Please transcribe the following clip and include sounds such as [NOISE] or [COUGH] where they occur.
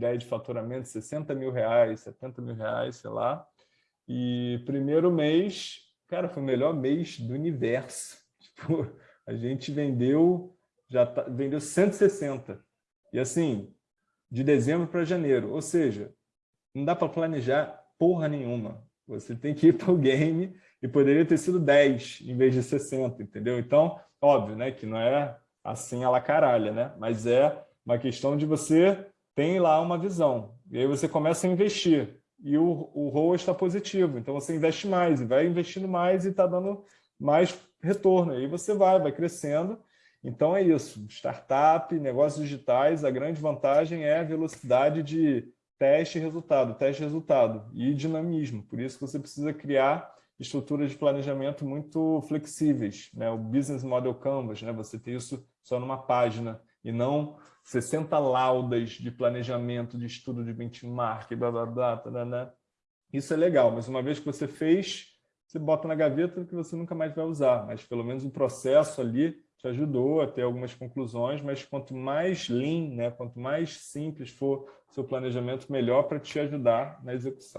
ideia de faturamento, 60 mil reais, 70 mil reais, sei lá. E primeiro mês, cara, foi o melhor mês do universo. [LAUGHS] Tipo, a gente vendeu, já tá, vendeu 160. E assim, de dezembro para janeiro. Ou seja, não dá para planejar porra nenhuma. Você tem que ir para o game e poderia ter sido 10 em vez de 60, entendeu? Então, óbvio, né, que não é assim a la caralha, né? Mas é uma questão de você tem lá uma visão. E aí você começa a investir. E o, o ROA está positivo. Então você investe mais e vai investindo mais e está dando mais retorno. Aí você vai, vai crescendo. Então é isso. Startup, negócios digitais, a grande vantagem é a velocidade de teste e resultado, teste e resultado e dinamismo. Por isso que você precisa criar estruturas de planejamento muito flexíveis, né? o Business Model Canvas, né? você ter isso só numa página e não 60 laudas de planejamento, de estudo de benchmark, blá, blá, blá, blá, blá. Isso é legal, mas uma vez que você fez, você bota na gaveta que você nunca mais vai usar, mas pelo menos o processo ali te ajudou a ter algumas conclusões, mas quanto mais lean, né, quanto mais simples for seu planejamento, melhor para te ajudar na execução.